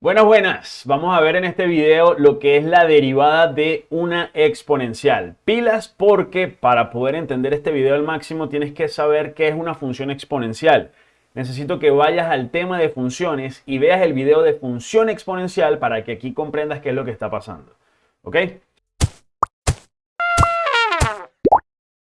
Buenas, buenas. Vamos a ver en este video lo que es la derivada de una exponencial. Pilas porque para poder entender este video al máximo tienes que saber qué es una función exponencial. Necesito que vayas al tema de funciones y veas el video de función exponencial para que aquí comprendas qué es lo que está pasando. ¿Ok?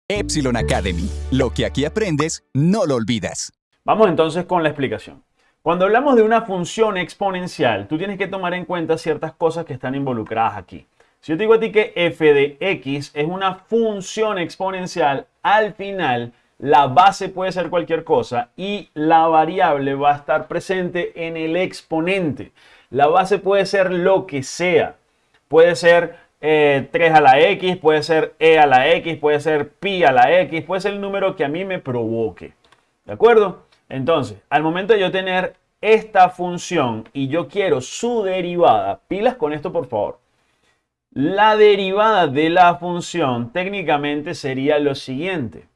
Epsilon Academy. Lo que aquí aprendes, no lo olvidas. Vamos entonces con la explicación. Cuando hablamos de una función exponencial, tú tienes que tomar en cuenta ciertas cosas que están involucradas aquí. Si yo te digo a ti que f de x es una función exponencial, al final la base puede ser cualquier cosa y la variable va a estar presente en el exponente. La base puede ser lo que sea. Puede ser 3 eh, a la x, puede ser e a la x, puede ser pi a la x, puede ser el número que a mí me provoque. ¿De acuerdo? Entonces, al momento de yo tener esta función y yo quiero su derivada, pilas con esto por favor. La derivada de la función técnicamente sería lo siguiente.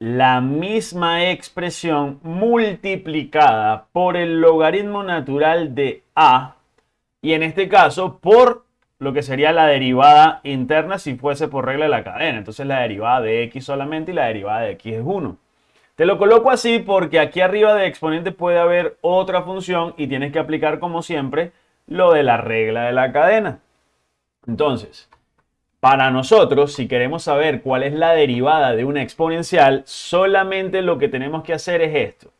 La misma expresión multiplicada por el logaritmo natural de a y en este caso por lo que sería la derivada interna si fuese por regla de la cadena. Entonces la derivada de x solamente y la derivada de x es 1. Te lo coloco así porque aquí arriba de exponente puede haber otra función y tienes que aplicar como siempre lo de la regla de la cadena. Entonces, para nosotros, si queremos saber cuál es la derivada de una exponencial, solamente lo que tenemos que hacer es esto.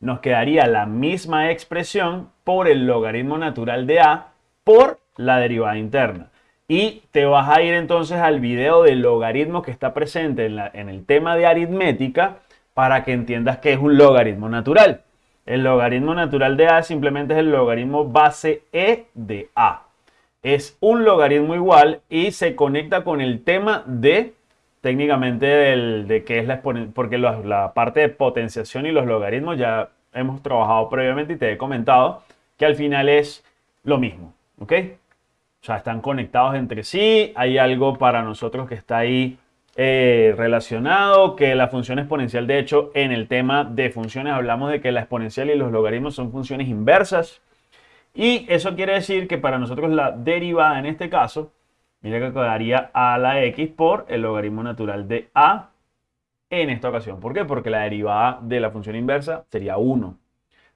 Nos quedaría la misma expresión por el logaritmo natural de a por la derivada interna. Y te vas a ir entonces al video del logaritmo que está presente en, en el tema de aritmética para que entiendas que es un logaritmo natural. El logaritmo natural de a simplemente es el logaritmo base e de a. Es un logaritmo igual y se conecta con el tema de técnicamente de qué es la exponencial, porque la, parte de potenciación y los logaritmos ya hemos trabajado previamente y te he comentado que al final es lo mismo, ¿ok? O sea, están conectados entre sí, hay algo para nosotros que está ahí eh, relacionado, que la función exponencial, de hecho, en el tema de funciones hablamos de que la exponencial y los logaritmos son funciones inversas. Y eso quiere decir que para nosotros la derivada en este caso, mira que quedaría a la x por el logaritmo natural de a en esta ocasión. ¿Por qué? Porque la derivada de la función inversa sería 1.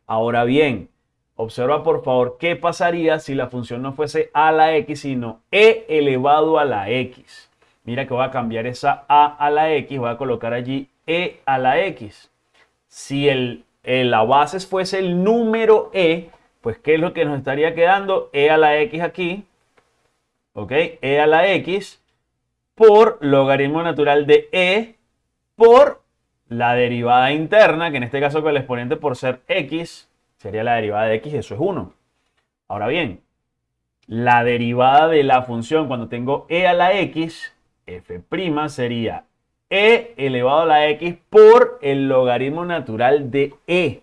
Ahora bien, observa por favor qué pasaría si la función no fuese a la x, sino e elevado a la x. Mira que voy a cambiar esa a a la x, voy a colocar allí e a la x. Si el, la base fuese el número e, pues ¿qué es lo que nos estaría quedando? e a la x aquí, ¿ok? e a la x por logaritmo natural de e por la derivada interna, que en este caso con el exponente por ser x, sería la derivada de x, eso es 1. Ahora bien, la derivada de la función cuando tengo e a la x f' sería e elevado a la x por el logaritmo natural de e.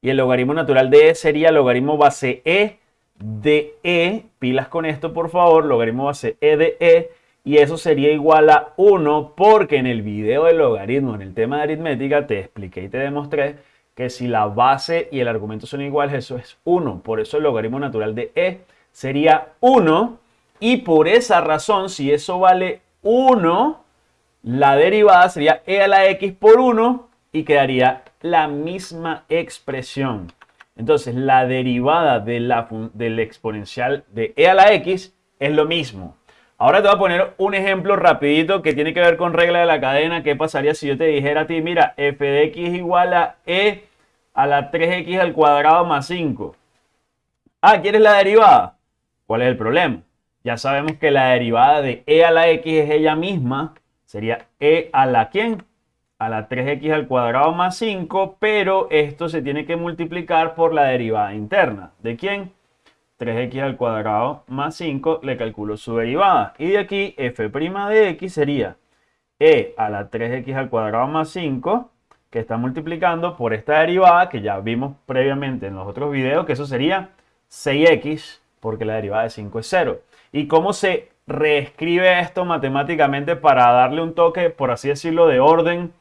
Y el logaritmo natural de e sería logaritmo base e de e. Pilas con esto, por favor. Logaritmo base e de e. Y eso sería igual a 1 porque en el video de logaritmo, en el tema de aritmética, te expliqué y te demostré que si la base y el argumento son iguales, eso es 1. Por eso el logaritmo natural de e sería 1. Y por esa razón, si eso vale 1, la derivada sería e a la x por 1 y quedaría la misma expresión. Entonces, la derivada de la, del exponencial de e a la x es lo mismo. Ahora te voy a poner un ejemplo rapidito que tiene que ver con regla de la cadena. ¿Qué pasaría si yo te dijera a ti, mira, f de x igual a e a la 3x al cuadrado más 5? Ah, ¿quieres la derivada? ¿Cuál es el problema? Ya sabemos que la derivada de e a la x es ella misma. Sería e a la quién? A la 3x al cuadrado más 5, pero esto se tiene que multiplicar por la derivada interna. ¿De quién? 3x al cuadrado más 5, le calculo su derivada. Y de aquí, f' de x sería e a la 3x al cuadrado más 5, que está multiplicando por esta derivada que ya vimos previamente en los otros videos, que eso sería 6x, porque la derivada de 5 es 0. ¿Y cómo se reescribe esto matemáticamente para darle un toque, por así decirlo, de orden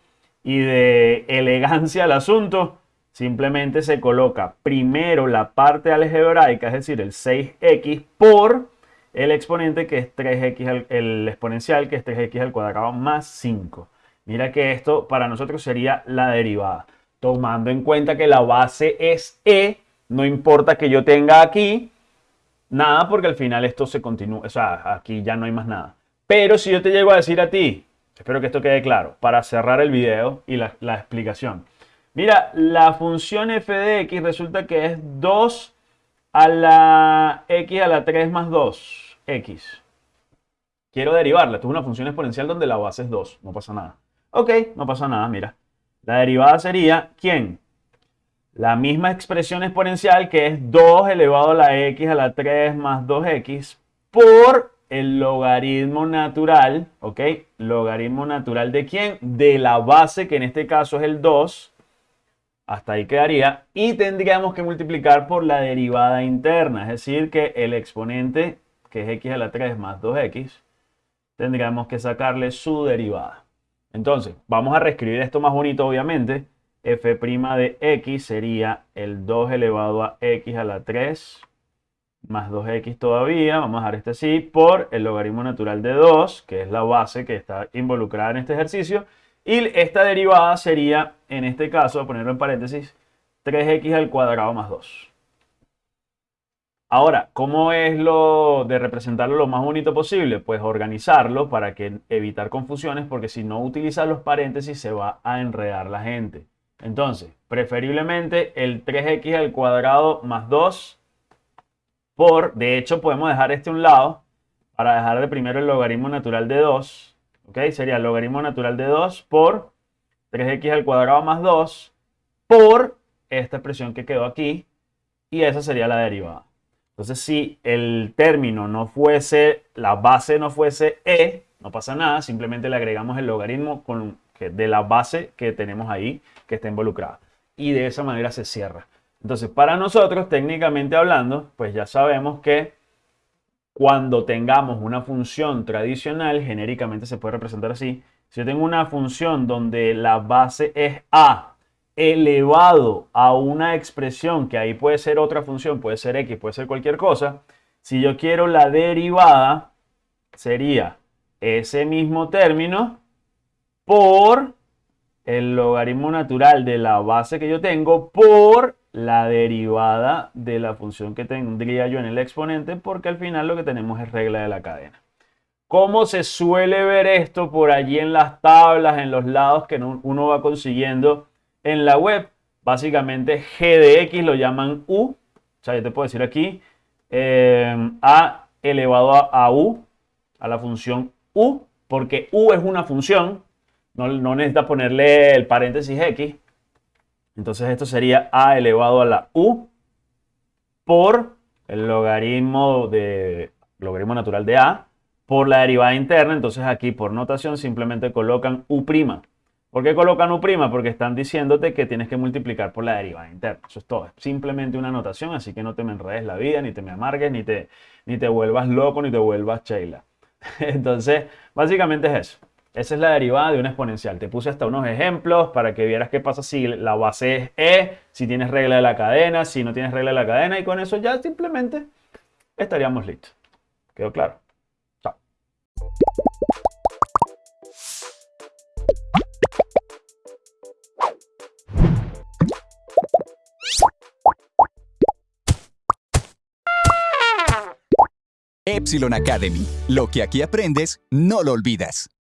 y de elegancia al asunto? simplemente se coloca primero la parte algebraica, es decir, el 6x por el exponente que es 3x, el exponencial que es 3x al cuadrado más 5. Mira que esto para nosotros sería la derivada. Tomando en cuenta que la base es e, no importa que yo tenga aquí nada porque al final esto se continúa, o sea, aquí ya no hay más nada. Pero si yo te llego a decir a ti, espero que esto quede claro, para cerrar el video y la, explicación. Mira, la función f de x resulta que es 2 a la x a la 3 más 2 x. Quiero derivarla. Esto es una función exponencial donde la base es 2. No pasa nada. Ok, no pasa nada, mira. La derivada sería, ¿quién? La misma expresión exponencial que es 2 elevado a la x a la 3 más 2x por el logaritmo natural, ¿ok? Logaritmo natural de quién? De la base, que en este caso es el 2. Hasta ahí quedaría. Y tendríamos que multiplicar por la derivada interna, es decir, que el exponente que es x a la 3 más 2x, tendríamos que sacarle su derivada. Entonces, vamos a reescribir esto más bonito, obviamente. F' de x sería el 2 elevado a x a la 3 más 2x todavía, vamos a dejar este así, por el logaritmo natural de 2, que es la base que está involucrada en este ejercicio. Y esta derivada sería, en este caso, ponerlo en paréntesis, 3x al cuadrado más 2. Ahora, ¿cómo es lo de representarlo lo más bonito posible? Pues organizarlo para que evitar confusiones, porque si no utilizas los paréntesis se va a enredar la gente. Entonces, preferiblemente el 3x al cuadrado más 2 por, de hecho podemos dejar este a un lado para dejar de primero el logaritmo natural de 2, ¿ok? Sería el logaritmo natural de 2 por 3x al cuadrado más 2 por esta expresión que quedó aquí y esa sería la derivada. Entonces, si el término no fuese, la base no fuese e, no pasa nada, simplemente le agregamos el logaritmo con, de la base que tenemos ahí que está involucrada. Y de esa manera se cierra. Entonces, para nosotros, técnicamente hablando, pues ya sabemos que cuando tengamos una función tradicional, genéricamente se puede representar así. Si yo tengo una función donde la base es a elevado a una expresión, que ahí puede ser otra función, puede ser x, puede ser cualquier cosa, si yo quiero la derivada, sería ese mismo término por el logaritmo natural de la base que yo tengo por la derivada de la función que tendría yo en el exponente, porque al final lo que tenemos es regla de la cadena. ¿Cómo se suele ver esto por allí en las tablas, en los lados que uno va consiguiendo en la web, básicamente g de x lo llaman u, o sea, yo te puedo decir aquí, eh, a elevado a, u, a la función u, porque u es una función, no, no necesita ponerle el paréntesis x, entonces esto sería a elevado a la u por el logaritmo, de, logaritmo natural de a por la derivada interna. Entonces aquí por notación simplemente colocan u'. ¿Por qué colocan U'? Porque están diciéndote que tienes que multiplicar por la derivada interna. Eso es todo. Es simplemente una notación, así que no te me enredes la vida, ni te me amargues, ni te, ni te vuelvas loco, ni te vuelvas Sheila. Entonces, básicamente es eso. Esa es la derivada de una exponencial. Te puse hasta unos ejemplos para que vieras qué pasa si la base es E, si tienes regla de la cadena, si no tienes regla de la cadena, y con eso ya simplemente estaríamos listos. ¿Quedó claro? Chao. Epsilon Academy. Lo que aquí aprendes, no lo olvidas.